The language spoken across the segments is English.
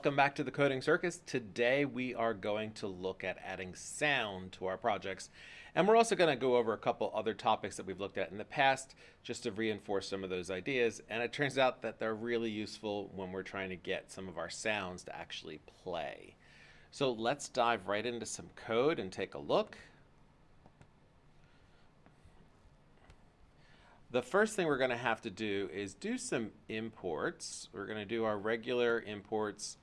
welcome back to the Coding Circus. Today we are going to look at adding sound to our projects. And we're also going to go over a couple other topics that we've looked at in the past just to reinforce some of those ideas. And it turns out that they're really useful when we're trying to get some of our sounds to actually play. So let's dive right into some code and take a look. The first thing we're going to have to do is do some imports. We're going to do our regular imports,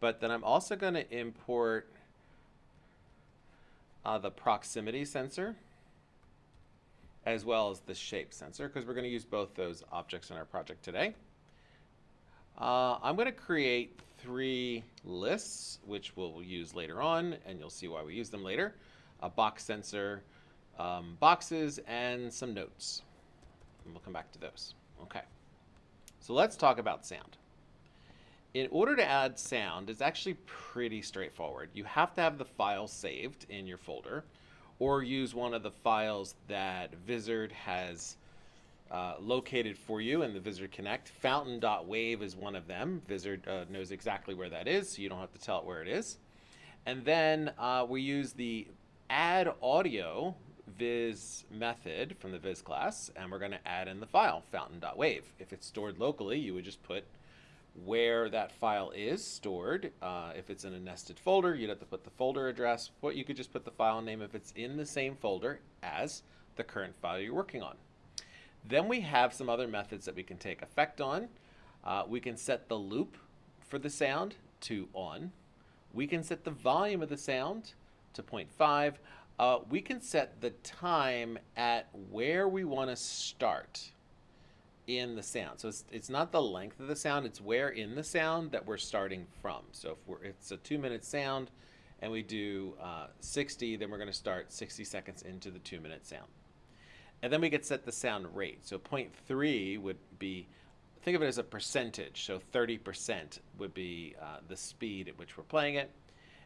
but then I'm also going to import uh, the proximity sensor as well as the shape sensor because we're going to use both those objects in our project today. Uh, I'm going to create three lists, which we'll use later on, and you'll see why we use them later. A box sensor, um, boxes, and some notes. And we'll come back to those. Okay. So let's talk about sound. In order to add sound, it's actually pretty straightforward. You have to have the file saved in your folder or use one of the files that Vizard has uh, located for you in the Vizard Connect. Fountain.wave is one of them. Vizard uh, knows exactly where that is, so you don't have to tell it where it is. And then uh, we use the add audio viz method from the viz class, and we're going to add in the file, fountain.wave. If it's stored locally, you would just put where that file is stored. Uh, if it's in a nested folder, you'd have to put the folder address, but you could just put the file name if it's in the same folder as the current file you're working on. Then we have some other methods that we can take effect on. Uh, we can set the loop for the sound to on. We can set the volume of the sound to 0.5 uh, we can set the time at where we want to start in the sound. So it's, it's not the length of the sound, it's where in the sound that we're starting from. So if we're, it's a two minute sound and we do uh, 60, then we're going to start 60 seconds into the two minute sound. And then we get set the sound rate. So 0.3 would be, think of it as a percentage. So 30% would be uh, the speed at which we're playing it.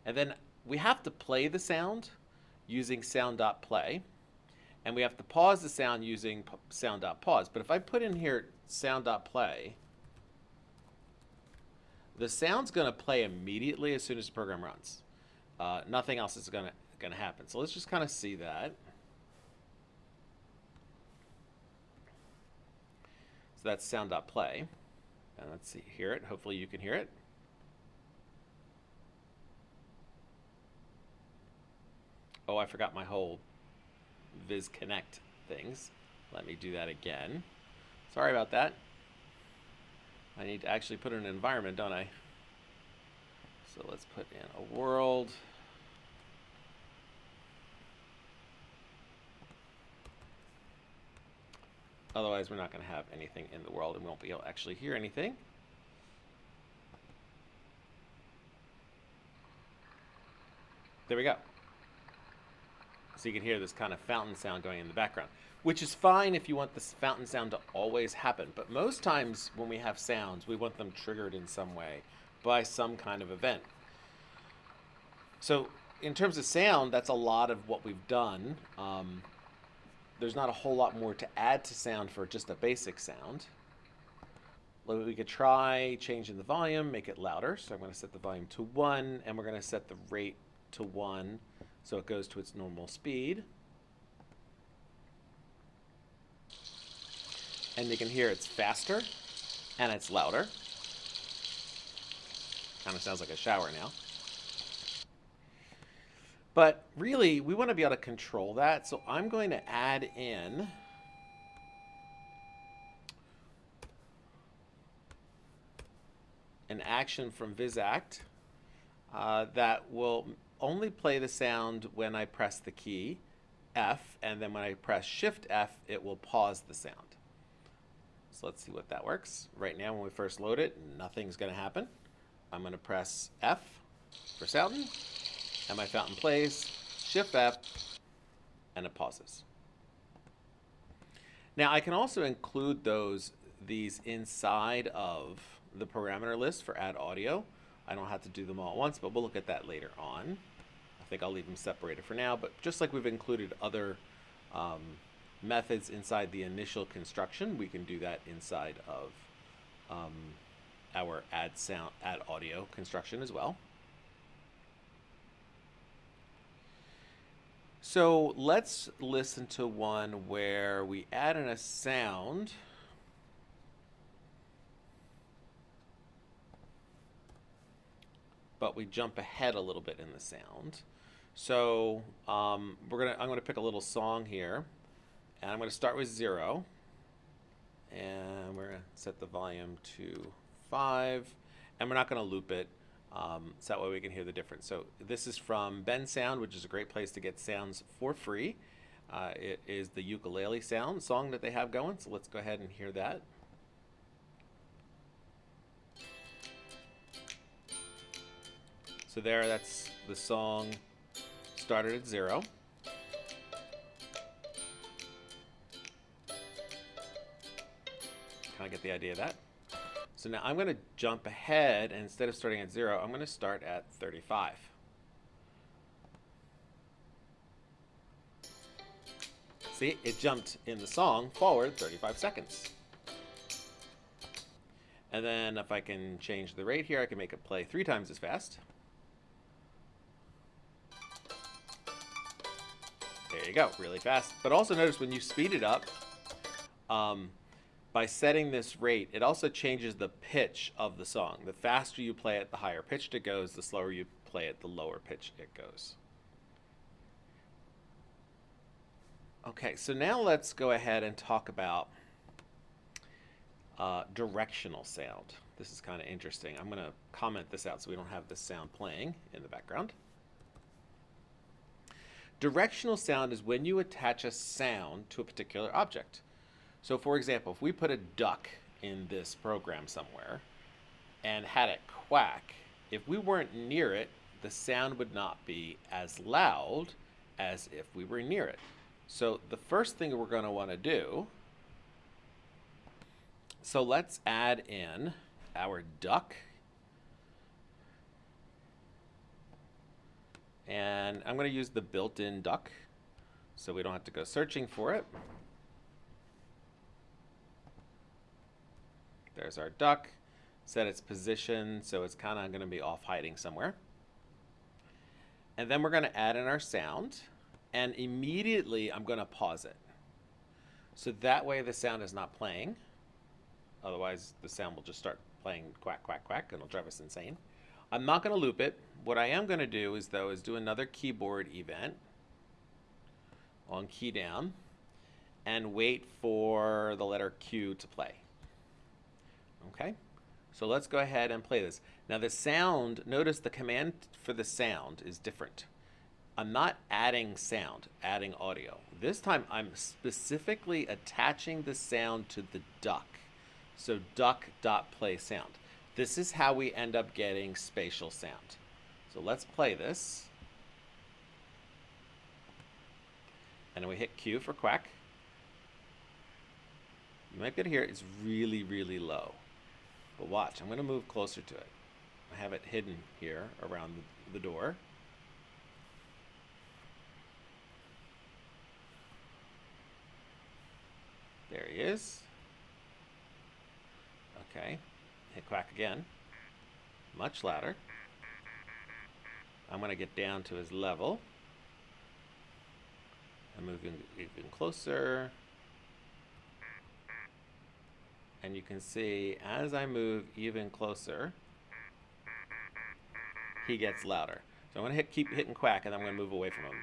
And then we have to play the sound using sound.play. And we have to pause the sound using sound.pause. But if I put in here sound.play, the sound's going to play immediately as soon as the program runs. Uh, nothing else is going to going to happen. So let's just kind of see that. So that's sound.play. And let's see, hear it. Hopefully you can hear it. Oh, I forgot my whole Viz Connect things. Let me do that again. Sorry about that. I need to actually put in an environment, don't I? So let's put in a world. Otherwise, we're not going to have anything in the world and we won't be able to actually hear anything. There we go. So you can hear this kind of fountain sound going in the background, which is fine if you want this fountain sound to always happen. But most times when we have sounds, we want them triggered in some way by some kind of event. So in terms of sound, that's a lot of what we've done. Um, there's not a whole lot more to add to sound for just a basic sound. We could try changing the volume, make it louder. So I'm going to set the volume to 1, and we're going to set the rate to 1. So it goes to its normal speed. And you can hear it's faster and it's louder. Kind of sounds like a shower now. But really, we want to be able to control that. So I'm going to add in an action from VizAct uh, that will only play the sound when I press the key F, and then when I press Shift F, it will pause the sound. So let's see what that works. Right now, when we first load it, nothing's going to happen. I'm going to press F for fountain, and my fountain plays, Shift F, and it pauses. Now, I can also include those these inside of the parameter list for add audio. I don't have to do them all at once, but we'll look at that later on. I think I'll leave them separated for now, but just like we've included other um, methods inside the initial construction, we can do that inside of um, our add sound, add audio construction as well. So let's listen to one where we add in a sound. But we jump ahead a little bit in the sound. So um, we're gonna, I'm gonna pick a little song here, and I'm gonna start with zero, and we're gonna set the volume to five, and we're not gonna loop it, um, so that way we can hear the difference. So this is from Bensound, which is a great place to get sounds for free. Uh, it is the ukulele sound song that they have going, so let's go ahead and hear that. So there, that's the song started at zero. Kind of get the idea of that. So now I'm going to jump ahead, and instead of starting at zero, I'm going to start at 35. See, it jumped in the song forward 35 seconds. And then if I can change the rate here, I can make it play three times as fast. There you go, really fast. But also notice when you speed it up, um, by setting this rate, it also changes the pitch of the song. The faster you play it, the higher pitched it goes. The slower you play it, the lower pitch it goes. Okay, so now let's go ahead and talk about uh, directional sound. This is kind of interesting. I'm going to comment this out so we don't have this sound playing in the background. Directional sound is when you attach a sound to a particular object. So for example, if we put a duck in this program somewhere and had it quack, if we weren't near it, the sound would not be as loud as if we were near it. So the first thing we're going to want to do, so let's add in our duck And I'm going to use the built-in duck so we don't have to go searching for it. There's our duck. Set its position so it's kind of going to be off hiding somewhere. And then we're going to add in our sound. And immediately I'm going to pause it. So that way the sound is not playing. Otherwise the sound will just start playing quack, quack, quack and it'll drive us insane. I'm not going to loop it. What I am going to do is, though, is do another keyboard event on key down and wait for the letter Q to play. Okay, so let's go ahead and play this. Now the sound, notice the command for the sound is different. I'm not adding sound, adding audio. This time I'm specifically attaching the sound to the duck. So duck dot play sound. This is how we end up getting spatial sound. So let's play this. And we hit Q for quack. You might be able to hear it. It's really, really low. But watch, I'm going to move closer to it. I have it hidden here around the door. There he is. Okay. Hit quack again. Much louder. I'm going to get down to his level. I'm moving even closer. And you can see as I move even closer, he gets louder. So I'm going to hit, keep hitting quack and I'm going to move away from him.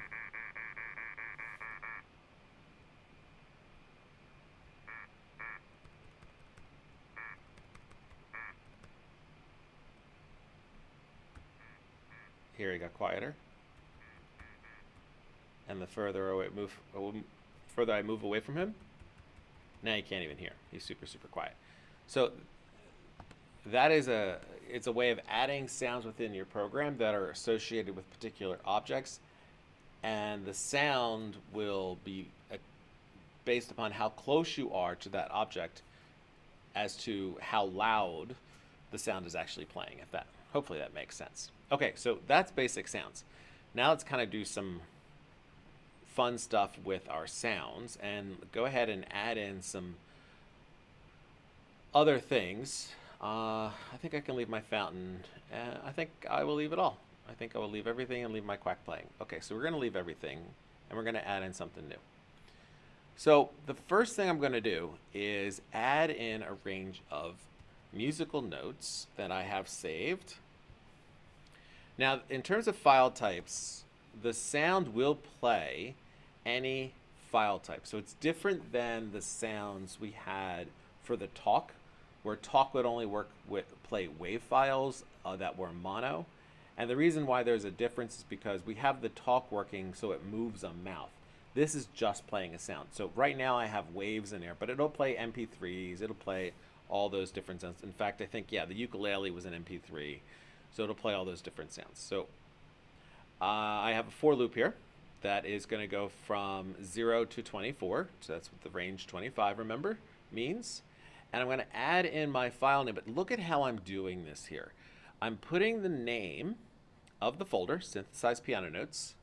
Here he got quieter. And the further away move, further I move away from him, now you can't even hear. He's super, super quiet. So that is a it's a way of adding sounds within your program that are associated with particular objects and the sound will be uh, based upon how close you are to that object as to how loud the sound is actually playing at that hopefully that makes sense Okay, so that's basic sounds. Now let's kind of do some fun stuff with our sounds and go ahead and add in some other things. Uh, I think I can leave my fountain. Uh, I think I will leave it all. I think I will leave everything and leave my quack playing. Okay, so we're going to leave everything and we're going to add in something new. So the first thing I'm going to do is add in a range of musical notes that I have saved. Now, in terms of file types, the sound will play any file type. So it's different than the sounds we had for the talk, where talk would only work with play wave files uh, that were mono. And the reason why there's a difference is because we have the talk working so it moves a mouth. This is just playing a sound. So right now I have waves in there, but it'll play MP3s, it'll play all those different sounds. In fact, I think, yeah, the ukulele was an MP3, so it'll play all those different sounds. So uh, I have a for loop here that is going to go from 0 to 24. So that's what the range 25, remember, means. And I'm going to add in my file name. But look at how I'm doing this here. I'm putting the name of the folder, synthesized piano notes,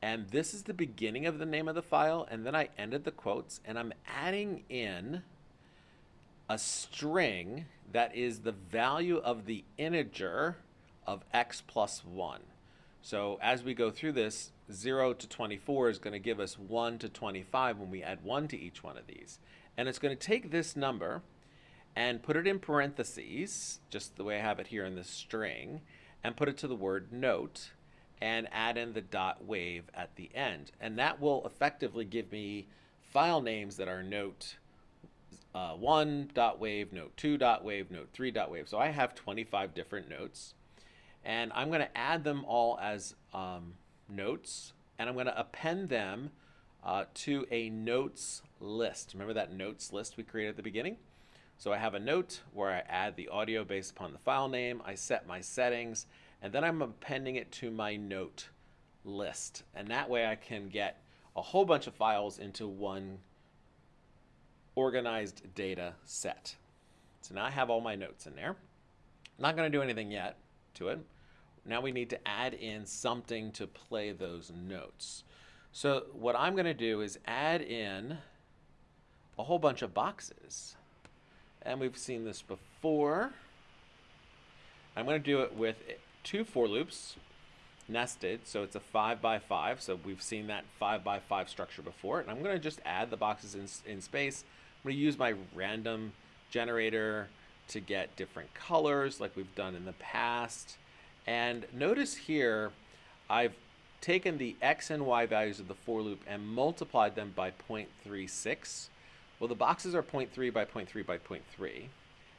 and this is the beginning of the name of the file, and then I ended the quotes, and I'm adding in a string that is the value of the integer of x plus 1. So as we go through this, 0 to 24 is going to give us 1 to 25 when we add 1 to each one of these. And it's going to take this number and put it in parentheses, just the way I have it here in this string, and put it to the word note and add in the dot wave at the end. And that will effectively give me file names that are note uh, 1 dot wave, note 2 dot wave, note 3 dot wave. So I have 25 different notes. And I'm going to add them all as um, notes, and I'm going to append them uh, to a notes list. Remember that notes list we created at the beginning? So I have a note where I add the audio based upon the file name, I set my settings, and then I'm appending it to my note list. And that way I can get a whole bunch of files into one organized data set. So now I have all my notes in there. I'm not going to do anything yet to it. Now we need to add in something to play those notes. So what I'm going to do is add in a whole bunch of boxes and we've seen this before. I'm going to do it with two for loops nested, so it's a 5 by 5 so we've seen that 5 by 5 structure before, and I'm going to just add the boxes in, in space. I'm going to use my random generator to get different colors like we've done in the past. And notice here, I've taken the x and y values of the for loop and multiplied them by 0.36 well, the boxes are 0.3 by 0.3 by 0.3,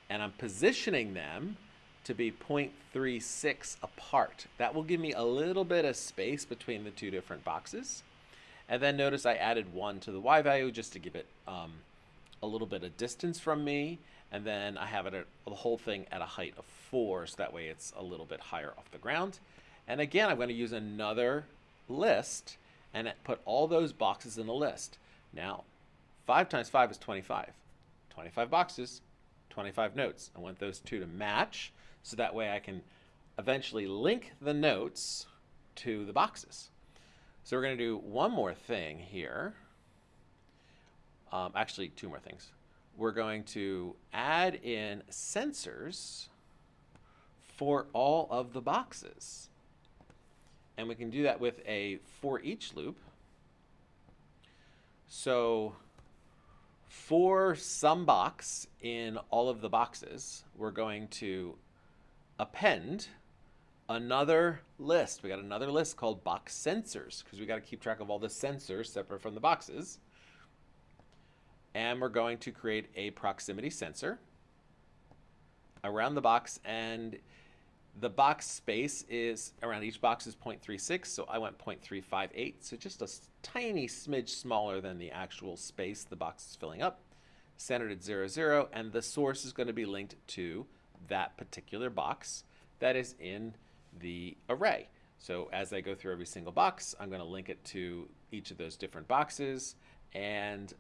and I'm positioning them to be 0.36 apart. That will give me a little bit of space between the two different boxes. And then notice I added 1 to the y value just to give it um, a little bit of distance from me. And then I have it at, the whole thing at a height of 4, so that way it's a little bit higher off the ground. And again, I'm going to use another list and put all those boxes in the list. Now, 5 times 5 is 25. 25 boxes, 25 notes. I want those two to match so that way I can eventually link the notes to the boxes. So we're going to do one more thing here. Um, actually, two more things. We're going to add in sensors for all of the boxes. And we can do that with a for each loop. So for some box in all of the boxes, we're going to append another list. We got another list called box sensors because we got to keep track of all the sensors separate from the boxes. And we're going to create a proximity sensor around the box and the box space is around each box is 0.36, so I went 0.358, so just a tiny smidge smaller than the actual space the box is filling up. Centered at 0, 0, and the source is going to be linked to that particular box that is in the array. So as I go through every single box, I'm going to link it to each of those different boxes and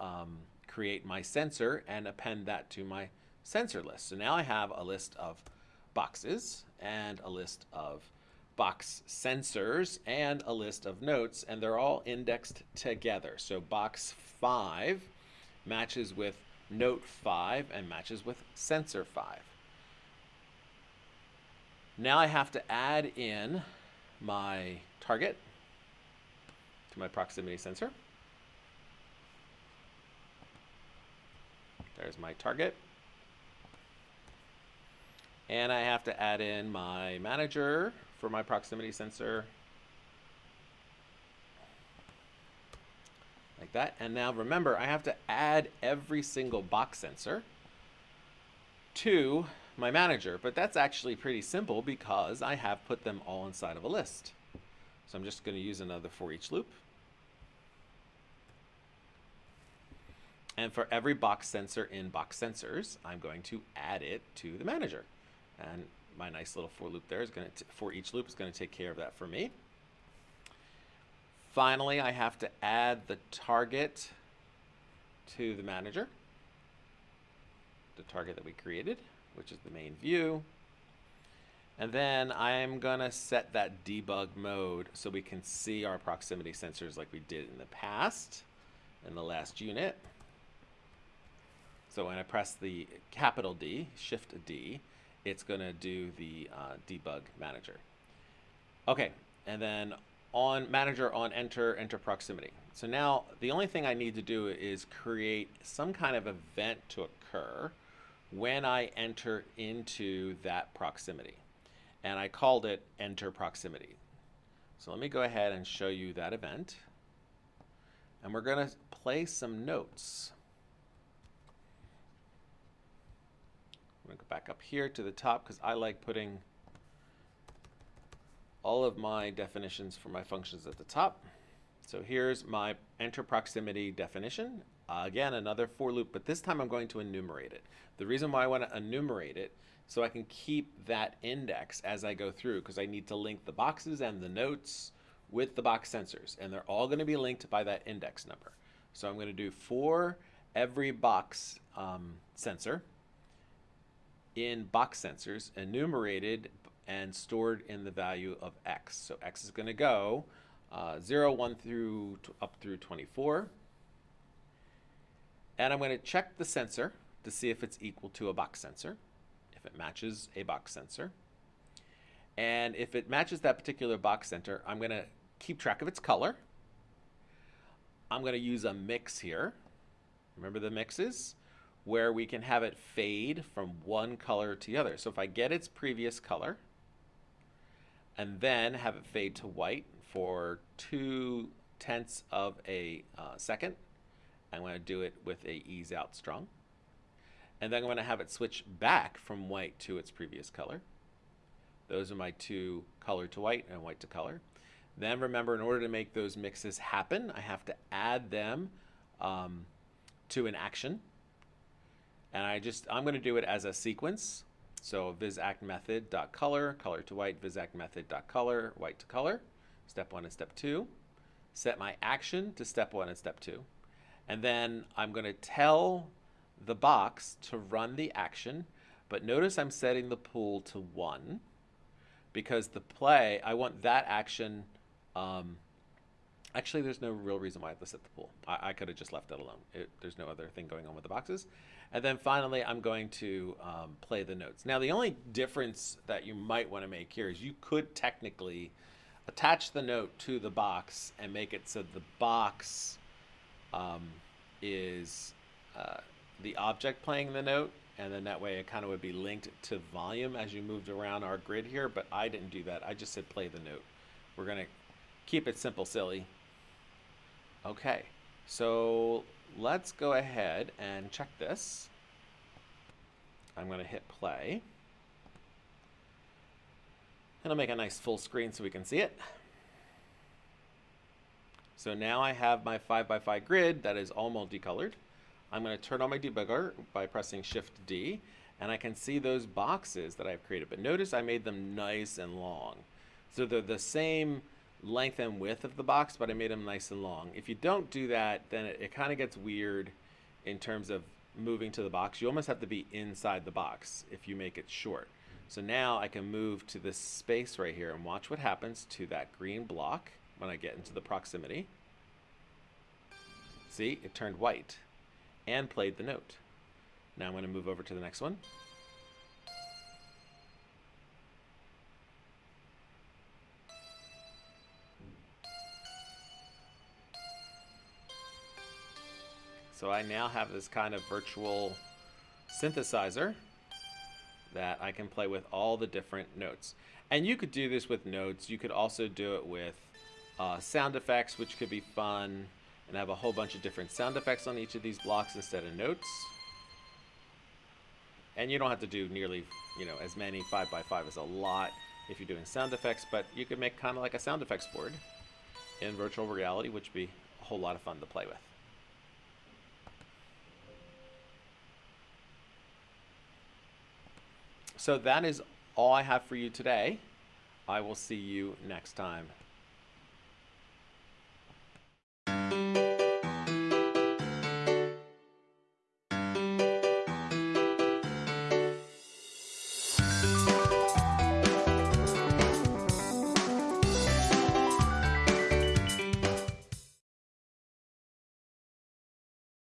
um, create my sensor and append that to my sensor list. So now I have a list of boxes and a list of box sensors and a list of notes, and they're all indexed together. So box 5 matches with note 5 and matches with sensor 5. Now I have to add in my target to my proximity sensor. There's my target. And I have to add in my manager for my proximity sensor. Like that. And now remember, I have to add every single box sensor to my manager. But that's actually pretty simple because I have put them all inside of a list. So I'm just going to use another for each loop. And for every box sensor in box sensors, I'm going to add it to the manager. And my nice little for loop there is going to, for each loop is going to take care of that for me. Finally, I have to add the target to the manager, the target that we created, which is the main view. And then I'm going to set that debug mode so we can see our proximity sensors like we did in the past in the last unit. So when I press the capital D, Shift D, it's going to do the uh, debug manager. Okay, and then on manager on enter, enter proximity. So now the only thing I need to do is create some kind of event to occur when I enter into that proximity. And I called it enter proximity. So let me go ahead and show you that event. And we're going to play some notes. I'm going to go back up here to the top because I like putting all of my definitions for my functions at the top. So here's my enter proximity definition. Uh, again, another for loop, but this time I'm going to enumerate it. The reason why I want to enumerate it so I can keep that index as I go through because I need to link the boxes and the notes with the box sensors and they're all going to be linked by that index number. So I'm going to do for every box um, sensor in box sensors enumerated and stored in the value of x. So x is going to go uh, 0, 1 through up through 24. And I'm going to check the sensor to see if it's equal to a box sensor, if it matches a box sensor. And if it matches that particular box sensor, I'm going to keep track of its color. I'm going to use a mix here. Remember the mixes? Where we can have it fade from one color to the other. So if I get its previous color and then have it fade to white for two tenths of a uh, second, I'm going to do it with a ease out strong. And then I'm going to have it switch back from white to its previous color. Those are my two color to white and white to color. Then remember, in order to make those mixes happen, I have to add them um, to an action. And I just, I'm going to do it as a sequence. So vizact method dot color, color to white, vizact method dot color, white to color, step one and step two. Set my action to step one and step two. And then I'm going to tell the box to run the action, but notice I'm setting the pool to one because the play, I want that action um, Actually, there's no real reason why have to the pool. I, I could have just left it alone. It, there's no other thing going on with the boxes. And then finally, I'm going to um, play the notes. Now, the only difference that you might want to make here is you could technically attach the note to the box and make it so the box um, is uh, the object playing the note. And then that way it kind of would be linked to volume as you moved around our grid here. But I didn't do that. I just said play the note. We're going to keep it simple, silly. Okay, so let's go ahead and check this. I'm going to hit play. And I'll make a nice full screen so we can see it. So now I have my 5x5 grid that is all multicolored. I'm going to turn on my debugger by pressing Shift D, and I can see those boxes that I've created. But notice I made them nice and long. So they're the same length and width of the box, but I made them nice and long. If you don't do that, then it, it kind of gets weird in terms of moving to the box. You almost have to be inside the box if you make it short. So now I can move to this space right here and watch what happens to that green block when I get into the proximity. See, it turned white and played the note. Now I'm going to move over to the next one. So I now have this kind of virtual synthesizer that I can play with all the different notes. And you could do this with notes. You could also do it with uh, sound effects, which could be fun, and have a whole bunch of different sound effects on each of these blocks instead of notes. And you don't have to do nearly, you know, as many 5 by 5 is a lot if you're doing sound effects, but you could make kind of like a sound effects board in virtual reality, which would be a whole lot of fun to play with. So that is all I have for you today. I will see you next time.